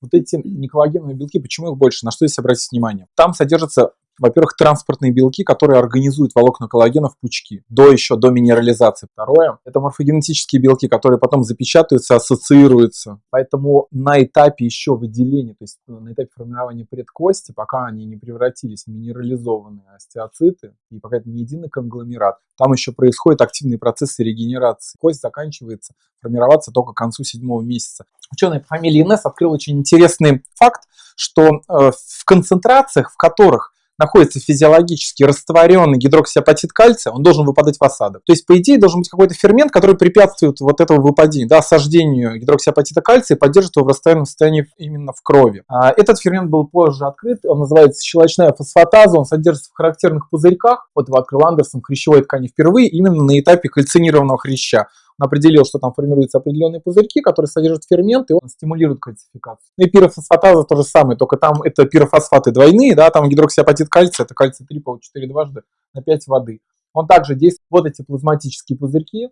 Вот эти неколлагеновые белки, почему их больше? На что здесь обратить внимание? Там содержится во-первых, транспортные белки, которые организуют волокна коллагена в пучки, до еще, до минерализации. Второе, это морфогенетические белки, которые потом запечатываются, ассоциируются. Поэтому на этапе еще выделения, то есть на этапе формирования предкости, пока они не превратились в минерализованные остеоциты, и пока это не единый конгломерат, там еще происходят активные процессы регенерации. Кость заканчивается формироваться только к концу седьмого месяца. Ученый по фамилии Инесс открыл очень интересный факт, что э, в концентрациях, в которых находится физиологически растворенный гидроксиапатит кальция, он должен выпадать в осадок. То есть, по идее, должен быть какой-то фермент, который препятствует вот этому выпадению, да, осаждению гидроксиапатита кальция и поддерживает его в растворенном состоянии именно в крови. А этот фермент был позже открыт, он называется щелочная фосфатаза, он содержится в характерных пузырьках, вот его открыл Андерсон в хрящевой ткани впервые, именно на этапе кальцинированного хряща. Определил, что там формируются определенные пузырьки, которые содержат ферменты, и он стимулирует кальцификацию. Ну и пирофосфатаза то же самое, только там это пирофосфаты двойные, да, там гидроксиапатит кальция, это кальций 3 по 4 дважды на 5 воды. Он также действует, вот эти плазматические пузырьки,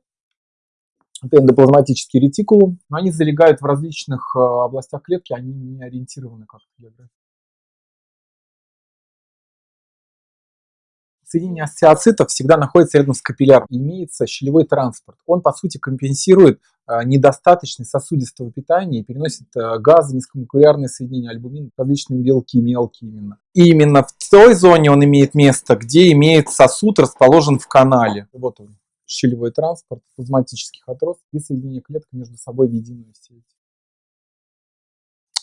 это эндоплазматический ретикулум, но они залегают в различных э, областях клетки, они не ориентированы как-то соединение остеоцитов всегда находится рядом с капилляром. Имеется щелевой транспорт. Он, по сути, компенсирует а, недостаточность сосудистого питания и переносит а, газы, низкомолекулярные соединения, альбумин, различные белки, мелкие именно. И именно в той зоне он имеет место, где имеет сосуд расположен в канале. Вот он, щелевой транспорт плазматических отростков и соединение клеток между собой в единую сеть.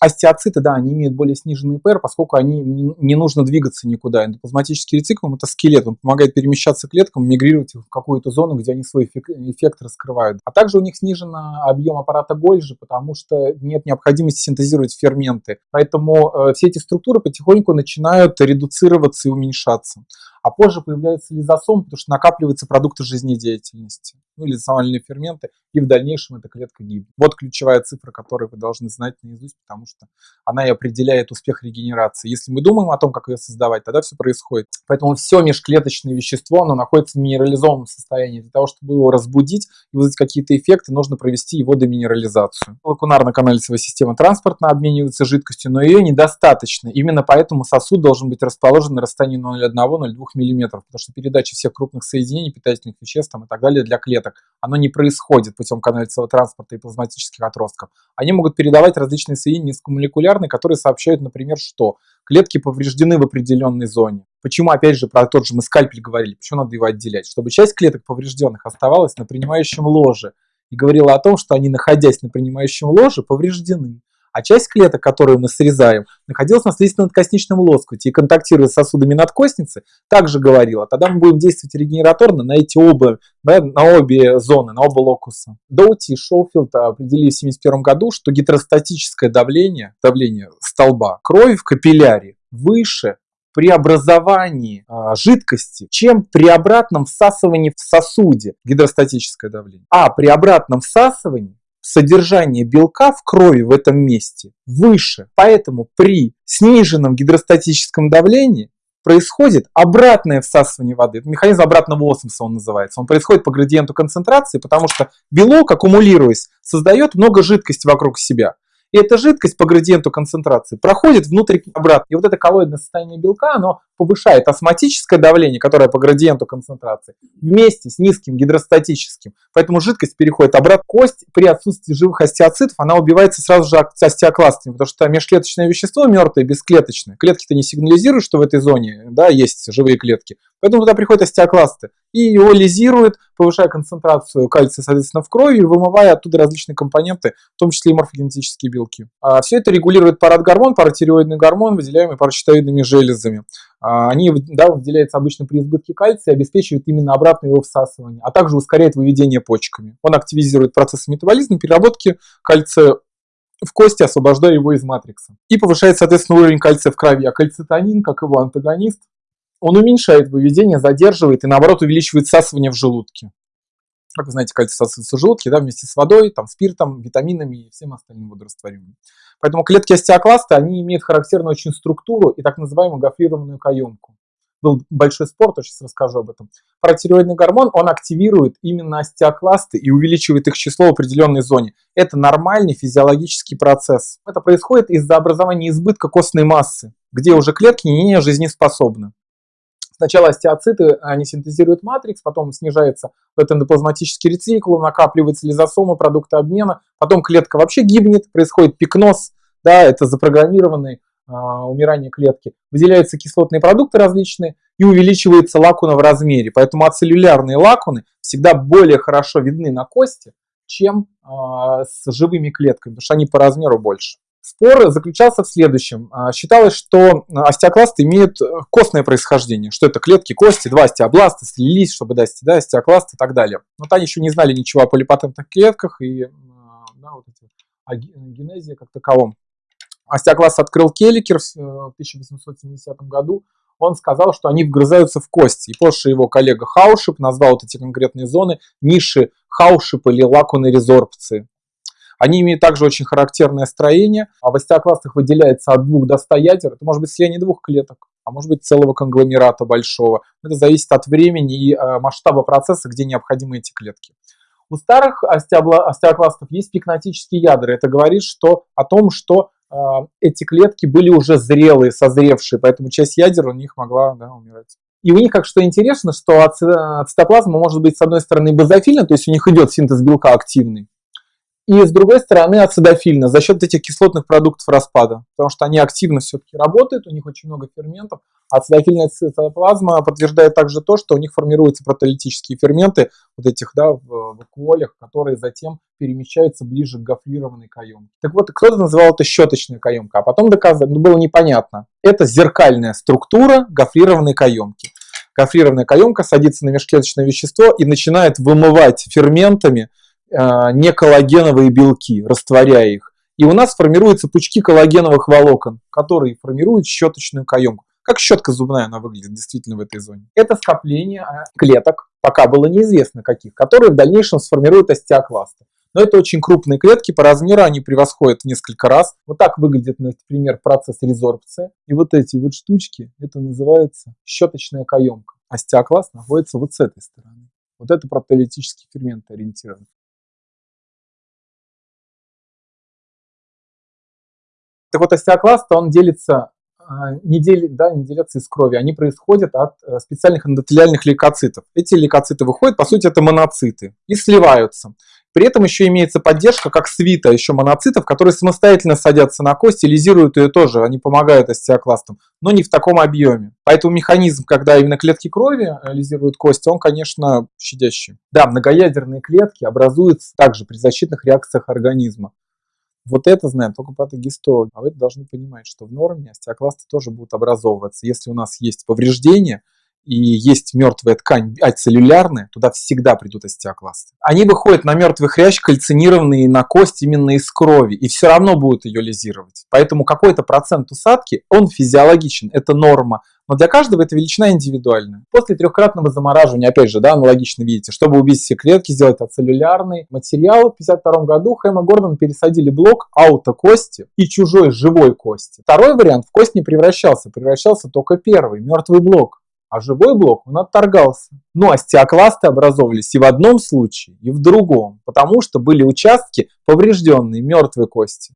Остеоциты, да, они имеют более сниженный ПР, поскольку они не, нужно двигаться никуда. Эндоплазматический рецикл – это скелет, он помогает перемещаться клеткам, мигрировать в какую-то зону, где они свой эффект, эффект раскрывают. А также у них снижен объем аппарата Гольжи, потому что нет необходимости синтезировать ферменты. Поэтому э, все эти структуры потихоньку начинают редуцироваться и уменьшаться а позже появляется лизосом, потому что накапливаются продукты жизнедеятельности, ну, лизосомальные ферменты, и в дальнейшем эта клетка гибнет. Вот ключевая цифра, которую вы должны знать наизусть, потому что она и определяет успех регенерации. Если мы думаем о том, как ее создавать, тогда все происходит. Поэтому все межклеточное вещество, оно находится в минерализованном состоянии. Для того, чтобы его разбудить и вызвать какие-то эффекты, нужно провести его деминерализацию. Лакунарно-каналицевая система транспортно обменивается жидкостью, но ее недостаточно. Именно поэтому сосуд должен быть расположен на расстоянии 0,1-0,2 мм, потому что передача всех крупных соединений, питательных веществ там, и так далее для клеток, оно не происходит путем каналицевого транспорта и плазматических отростков. Они могут передавать различные соединения низкомолекулярные, которые сообщают, например, что клетки повреждены в определенной зоне. Почему, опять же, про тот же мы скальпель говорили, почему надо его отделять? Чтобы часть клеток поврежденных оставалась на принимающем ложе и говорила о том, что они, находясь на принимающем ложе, повреждены а часть клеток, которую мы срезаем, находилась на слизистно-надкосничном лоскуте и контактируя с сосудами надкостницы, также говорила, тогда мы будем действовать регенераторно на эти оба, да, на обе зоны, на оба локуса. Доути и Шоуфилд определили в 1971 году, что гидростатическое давление, давление столба крови в капилляре выше при образовании а, жидкости, чем при обратном всасывании в сосуде гидростатическое давление. А при обратном всасывании содержание белка в крови в этом месте выше. Поэтому при сниженном гидростатическом давлении происходит обратное всасывание воды. Это механизм обратного осмоса он называется. Он происходит по градиенту концентрации, потому что белок, аккумулируясь, создает много жидкости вокруг себя. И эта жидкость по градиенту концентрации проходит внутрь обратно. И вот это коллоидное состояние белка, оно повышает осмотическое давление, которое по градиенту концентрации, вместе с низким гидростатическим. Поэтому жидкость переходит обратно. Кость при отсутствии живых остеоцитов, она убивается сразу же остеокластами, потому что межклеточное вещество мертвое, бесклеточное. Клетки-то не сигнализируют, что в этой зоне да, есть живые клетки. Поэтому туда приходят остеокласты и его лизируют, повышая концентрацию кальция, соответственно, в крови, вымывая оттуда различные компоненты, в том числе и морфогенетические белки. А все это регулирует парадгормон, паратиреоидный гормон, выделяемый паращитоидными железами. А, они да, выделяются обычно при избытке кальция, обеспечивают именно обратное его всасывание, а также ускоряет выведение почками. Он активизирует процесс метаболизма, переработки кальция в кости, освобождая его из матрикса. И повышает, соответственно, уровень кальция в крови. А кальцитонин, как его антагонист, он уменьшает выведение, задерживает и, наоборот, увеличивает всасывание в желудке. Как вы знаете, кальций всасывается в желудке да, вместе с водой, там, спиртом, витаминами и всем остальным водорастворимым. Поэтому клетки остеокласта, они имеют характерную очень структуру и так называемую гофрированную каемку. был большой спор, то сейчас расскажу об этом. Паратиреоидный гормон, он активирует именно остеокласты и увеличивает их число в определенной зоне. Это нормальный физиологический процесс. Это происходит из-за образования избытка костной массы, где уже клетки не жизнеспособны. Сначала остеоциты, они синтезируют матрикс, потом снижается этот эндоплазматический рецикл, накапливается лизосома, продукты обмена, потом клетка вообще гибнет, происходит пикноз, да, это запрограммированное а, умирание клетки. Выделяются кислотные продукты различные и увеличивается лакуна в размере. Поэтому ацеллюлярные лакуны всегда более хорошо видны на кости, чем а, с живыми клетками, потому что они по размеру больше. Спор заключался в следующем. А, считалось, что остеокласты имеют э, костное происхождение, что это клетки кости, два остеобласта слились, чтобы дать да, остеокласт и так далее. Но они еще не знали ничего о полипатентных клетках и да, вот эти, о генезе как таковом. Остеокласт открыл Келликер в 1870 э, году. Он сказал, что они вгрызаются в кости. И позже его коллега Хаушип назвал вот эти конкретные зоны ниши Хаушип или лакуны резорбции. Они имеют также очень характерное строение. А в остеокластах выделяется от двух до 100 ядер. Это может быть слияние двух клеток, а может быть целого конгломерата большого. Это зависит от времени и э, масштаба процесса, где необходимы эти клетки. У старых остеокластов есть пикнотические ядра. Это говорит что, о том, что э, эти клетки были уже зрелые, созревшие, поэтому часть ядер у них могла да, умирать. И у них, как что интересно, что ацетоплазма может быть, с одной стороны, базофильна, то есть у них идет синтез белка активный, и с другой стороны ацидофильно за счет этих кислотных продуктов распада, потому что они активно все-таки работают, у них очень много ферментов. Ацидофильная цитоплазма подтверждает также то, что у них формируются протеолитические ферменты вот этих да, в вакуолях, которые затем перемещаются ближе к гофрированной каемке. Так вот, кто-то называл это щеточная каемка, а потом доказали, ну, было непонятно. Это зеркальная структура гофрированной каемки. Гофрированная каемка садится на межклеточное вещество и начинает вымывать ферментами а, не коллагеновые белки, растворяя их. И у нас формируются пучки коллагеновых волокон, которые формируют щеточную каемку. Как щетка зубная она выглядит действительно в этой зоне. Это скопление а, клеток, пока было неизвестно каких, которые в дальнейшем сформируют остеокласты. Но это очень крупные клетки, по размеру они превосходят несколько раз. Вот так выглядит, например, процесс резорбции. И вот эти вот штучки, это называется щеточная каемка. Остеокласт находится вот с этой стороны. Вот это протеолитический фермент ориентирован. Так вот, остеокласт, он делится, а, не, дел, да, не делятся из крови, они происходят от э, специальных эндотелиальных лейкоцитов. Эти лейкоциты выходят, по сути, это моноциты, и сливаются. При этом еще имеется поддержка, как свита еще моноцитов, которые самостоятельно садятся на кость и лизируют ее тоже, они помогают остеокластам, но не в таком объеме. Поэтому механизм, когда именно клетки крови э, лизируют кости, он, конечно, щадящий. Да, многоядерные клетки образуются также при защитных реакциях организма. Вот это знаем только патогистологи. А вы должны понимать, что в норме остеокласты тоже будут образовываться. Если у нас есть повреждение и есть мертвая ткань ацеллюлярная, туда всегда придут остеокласты. Они выходят на мертвый хрящ, кальцинированные на кость именно из крови, и все равно будут ее лизировать. Поэтому какой-то процент усадки, он физиологичен, это норма. Но для каждого эта величина индивидуальная. После трехкратного замораживания, опять же, да, аналогично видите, чтобы убить все клетки, сделать ацеллюлярный материал, в 1952 году Хэм и Гордон пересадили блок аутокости и чужой живой кости. Второй вариант в кость не превращался, превращался только первый, мертвый блок а живой блок он отторгался. Но остеокласты образовывались и в одном случае, и в другом, потому что были участки поврежденные мертвой кости.